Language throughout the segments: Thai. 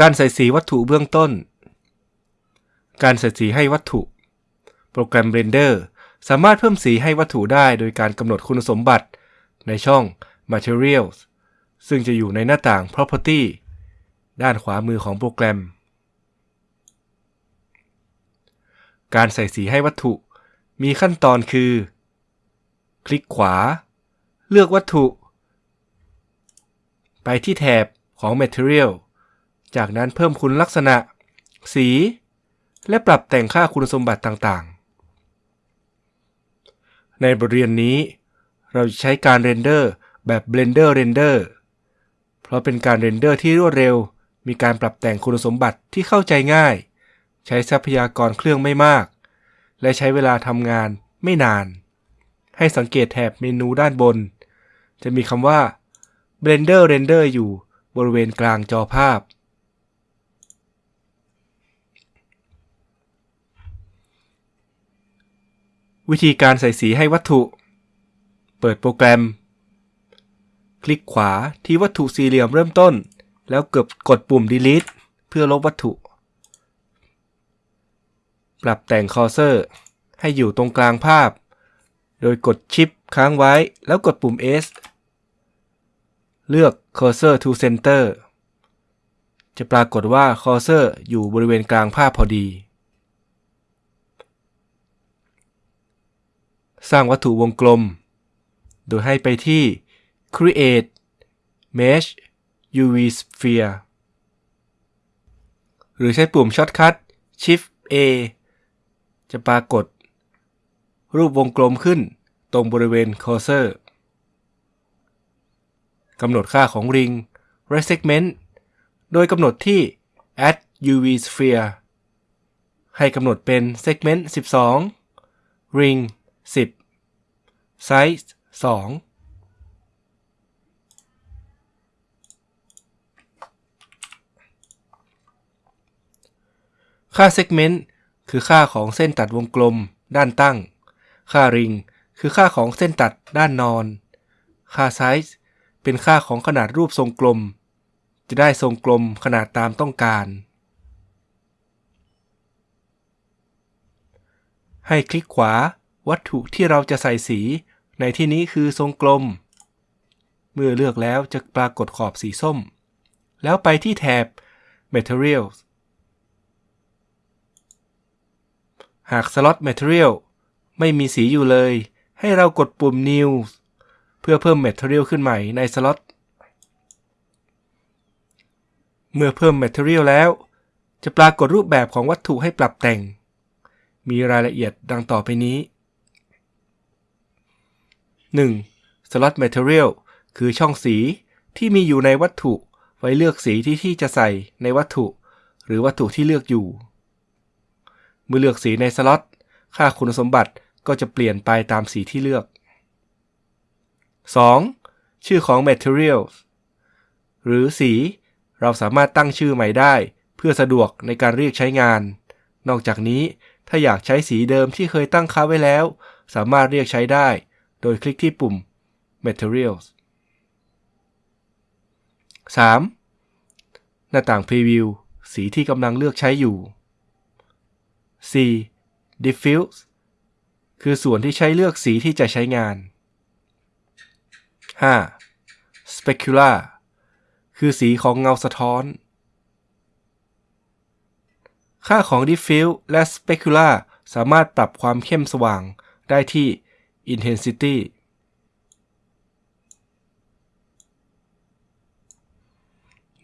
การใส่สีวัตถุเบื้องต้น การใส่สีให้วัตถุ โปรแกรม Blender สามารถเพิ่มสีให้วัตถุได้โดยการกำหนดคุณสมบัติ ในช่อง Materials ซึ่งจะอยู่ในหน้าต่าง Property ด้านขวามือของโปรแกรม การใส่สีให้วัตถุ มีขั้นตอนคือ คลิกขวา เลือกวัตถุ ไปที่แถบของ Material จากนั้นเพิ่มคุณลักษณะ สี และปรับแต่งค่าคุณสมบัติต่างๆ ในบทเรียนนี้ เราจะใช้การ render แบบ Blender Render เพราะเป็นการ render ที่รวดเร็ว มีการปรับแต่งคุณสมบัติที่เข้าใจง่าย ใช้ทรัพยากรเครื่องไม่มาก และใช้เวลาทำงานไม่นาน ให้สังเกตแถบเมนูด้านบน จะมีคำว่า Blender Render อยู่บริเวณกลางจอภาพ วิธีการใส่สีให้วัตถุ เปิดโปรแกรม คลิกขวาที่วัตถุสี่เหลี่ยมเริ่มต้น แล้วเกือบกดปุ่ม delete เพื่อลบวัตถุ ปรับแต่งคอร์เซอร์ ให้อยู่ตรงกลางภาพ โดยกดชิปค้างไว้แล้วกดปุ่ม S เลือก Cursor to Center จะปรากฏว่า Cursor อยู่บริเวณกลางภาพพอดี สร้างวัตถุวงกลม โดยให้ไปที่ Create Mesh UV Sphere หรือใช้ปุ่มช็อตคัท Shift A จะปรากฏ รูปวงกลมขึ้นตรงบริเวณ Cursor กำหนดค่าของริงและ segment โดยกำหนดที่ add uv sphere ให้กำหนดเป็น segment 12 ring 10 size 2ค่า segment คือค่าของเส้นตัดวงกลม ด้านตั้ง ค่าริงคือค่าของเส้นตัดด้านนอน ค่า size เป็นค่าของขนาดรูปทรงกลม จะได้ทรงกลมขนาดตามต้องการ ให้คลิกขวา วัตถุที่เราจะใส่สี ในที่นี้คือทรงกลม เมื่อเลือกแล้วจะปรากฏขอบสีส้ม แล้วไปที่แถบ Materials หากสล็อต Material ไม่มีสีอยู่เลย ให้เรากดปุ่ม New เพื่อเพิ่ม Material ขึ้นใหม่ในสล็อต เมื่อเพิ่ม Material แล้ว จะปรากฏรูปแบบของวัตถุให้ปรับแต่ง มีรายละเอียดดังต่อไปนี้ 1. Slot Material คือช่องสีที่มีอยู่ในวัตถุ ไว้เลือกสีที่ที่จะใส่ในวัตถุ หรือวัตถุที่เลือกอยู่ เมื่อเลือกสีในสล็อต ค่าคุณสมบัติก็จะเปลี่ยนไปตามสีที่เลือก 2. ชื่อของ materials หรือสี เราสามารถตั้งชื่อใหม่ได้ เพื่อสะดวกในการเรียกใช้งาน นอกจากนี้ถ้าอยากใช้สีเดิมที่เคยตั้งค่าไว้แล้ว สามารถเรียกใช้ได้ โดยคลิกที่ปุ่ม materials 3. หน้าต่าง preview สีที่กำลังเลือกใช้อยู่ 4. diffuse คือส่วนที่ใช้เลือกสีที่จะใช้งาน 5. specular คือสีของเงาสะท้อน ค่าของ diffuse และ specular สามารถปรับความเข้มสว่างได้ที่ intensity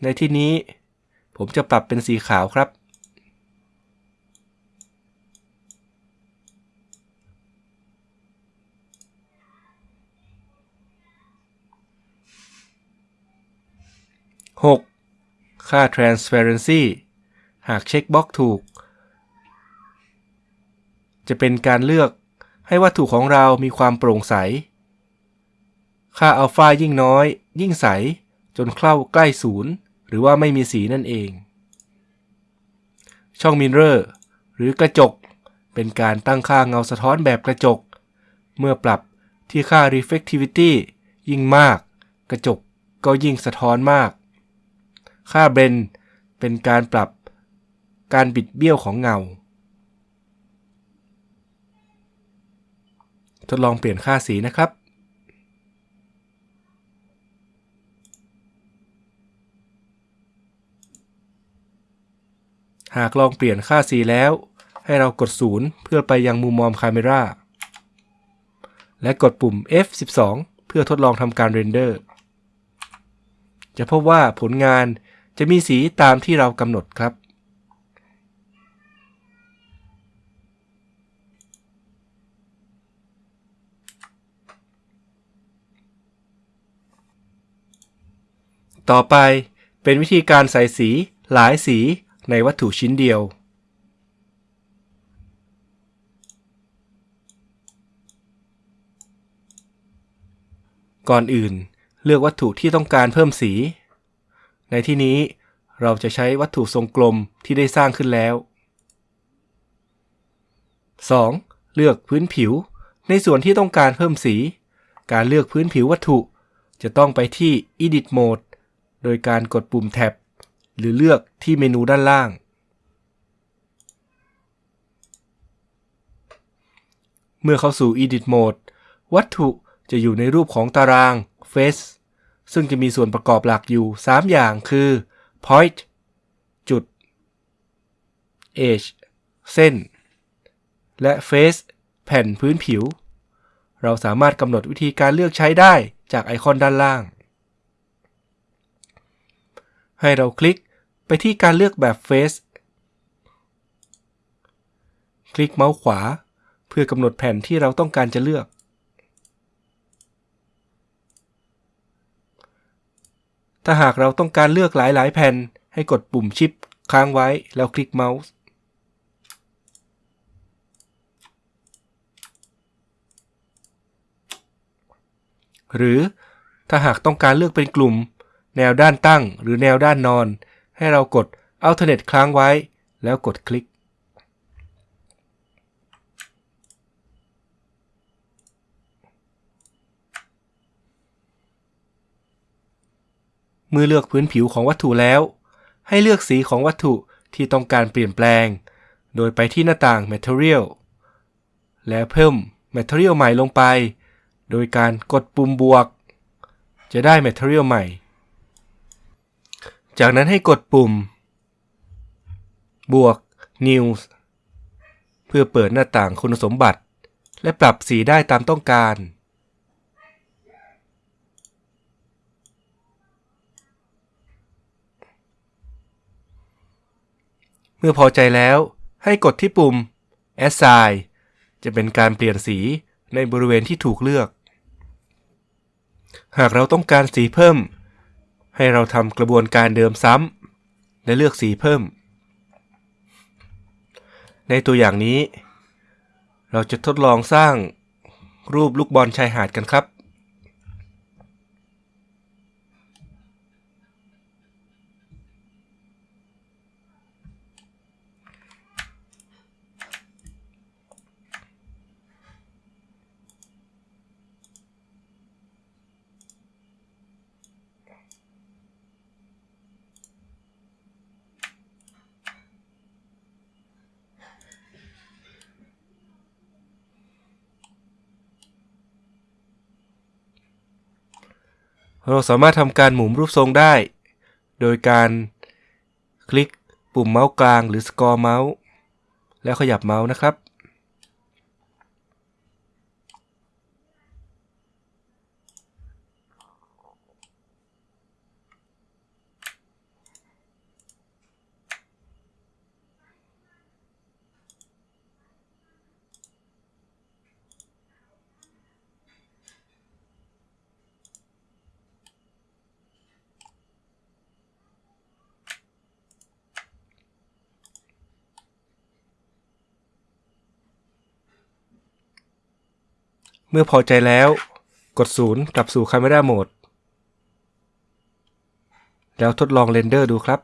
ในที่นี้ผมจะปรับเป็นสีขาวครับ 6. ค่า transparency หากเช็คบล็อกถูก จะเป็นการเลือก ให้วัตถุของเรามีความโปร่งใส ค่าอัลฟายิ่งน้อย ยิ่งใส จนเข้าใกล้ศูนย์หรือว่าไม่มีสีนั่นเอง ช่องมิเรอร์หรือกระจก เป็นการตั้งค่าเงาสะท้อนแบบกระจก เมื่อปรับที่ค่า reflectivity ยิ่งมาก กระจกก็ยิ่งสะท้อนมาก ค่าเบนเป็นการปรับการบิดเบี้ยวของเงา ทดลองเปลี่ยนค่าสีนะครับ หากลองเปลี่ยนค่าสีแล้ว ให้เรากด 0 เพื่อไปยังมุมมอมคาเมราและกดปุ่ม F12 เพื่อทดลองทำการเรนเดอร์ จะพบว่าผลงานจะมีสีตามที่เรากำหนดครับ ต่อไปเป็นวิธีการใส่สีหลายสีในวัตถุชิ้นเดียว ก่อนอื่นเลือกวัตถุที่ต้องการเพิ่มสี ในที่นี้เราจะใช้วัตถุทรงกลมที่ได้สร้างขึ้นแล้ว 2. เลือกพื้นผิว ในส่วนที่ต้องการเพิ่มสี การเลือกพื้นผิววัตถุ จะต้องไปที่ Edit Mode โดยการกดปุ่มแท็บ หรือเลือกที่เมนูด้านล่าง เมื่อเข้าสู่ Edit Mode วัตถุจะอยู่ในรูปของตาราง Face ซึ่งจะมีส่วนประกอบหลักอยู่ 3 อย่างคือ Point จุด Edge เส้น และ Face แผ่นพื้นผิว เราสามารถกำหนดวิธีการเลือกใช้ได้จากไอคอนด้านล่าง ให้เราคลิกไปที่การเลือกแบบ Face คลิกเมาส์ขวา เพื่อกำหนดแผ่นที่เราต้องการจะเลือก ถ้าหากเราต้องการเลือกหลาย ๆ แผ่นให้กดปุ่มชิปค้างไว้แล้วคลิกเมาส์หรือถ้าหากต้องการเลือกเป็นกลุ่ม แนวด้านตั้งหรือแนวด้านนอน ให้เรากด Alternate ค้างไว้ แล้วกดคลิก เมื่อเลือกพื้นผิวของวัตถุแล้ว ให้เลือกสีของวัตถุที่ต้องการเปลี่ยนแปลง โดยไปที่หน้าต่าง Material แล้วเพิ่ม Material ใหม่ลงไป โดยการกดปุ่มบวก จะได้ Material ใหม่ จากนั้นให้กดปุ่ม บวก News เพื่อเปิดหน้าต่างคุณสมบัติ และปรับสีได้ตามต้องการ เมื่อพอใจแล้วให้กดที่ปุ่ม Assign จะเป็นการเปลี่ยนสีในบริเวณที่ถูกเลือก หากเราต้องการสีเพิ่ม ให้เราทำกระบวนการเดิมซ้ำและเลือกสีเพิ่ม ในตัวอย่างนี้ เราจะทดลองสร้างรูปลูกบอลชายหาดกันครับ เราสามารถทำการหมุนรูปทรงได้ โดยการคลิกปุ่มเมาส์กลางหรือสกอร์เมาส์แล้วขยับเมาส์นะครับ เมื่อพอใจแล้ว กด 0 กลับสู่ Camera Mode แล้วทดลอง render ดูครับ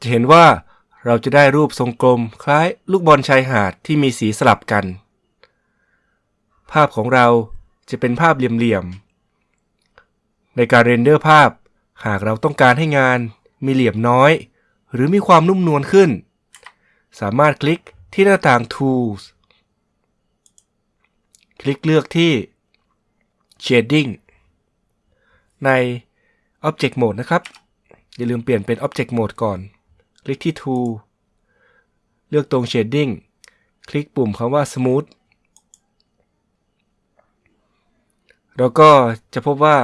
จะเห็นว่าเราจะได้รูปทรงกลมคล้ายลูกบอลชายหาดที่มีสีสลับกัน ภาพของเราจะเป็นภาพเหลี่ยมๆ ในการ render ภาพ หากเราต้องการให้งานมีเหลี่ยมน้อย หรือมีความนุ่มนวลขึ้น สามารถคลิก ที่หน้าต่าง Tools คลิกเลือกที่ Shading ใน Object Mode นะครับ อย่าลืมเปลี่ยนเป็น Object Mode ก่อน คลิกที่ Tool เลือกตรง Shading คลิกปุ่มคำว่า Smooth แล้วก็จะพบว่า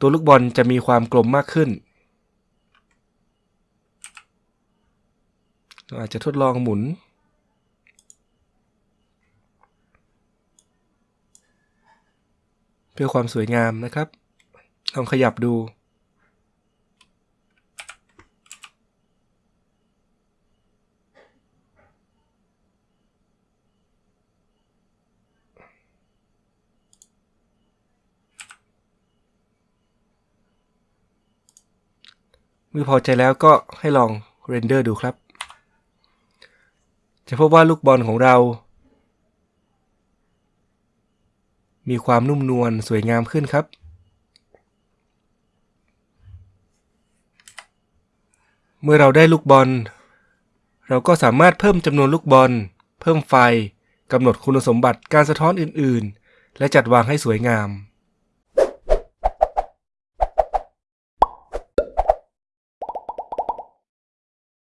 ตัวลูกบอลจะมีความกลมมากขึ้น เราอาจจะทดลองหมุน เพื่อความสวยงามนะครับ ลองขยับดู เมื่อพอใจแล้วก็ให้ลองเรนเดอร์ดูครับ จะพบว่าลูกบอลของเรา มีความนุ่มนวลสวยงามขึ้นครับ เมื่อเราได้ลูกบอล เราก็สามารถเพิ่มจำนวนลูกบอล เพิ่มไฟกำหนดคุณสมบัติการสะท้อนอื่น ๆ และจัดวางให้สวยงาม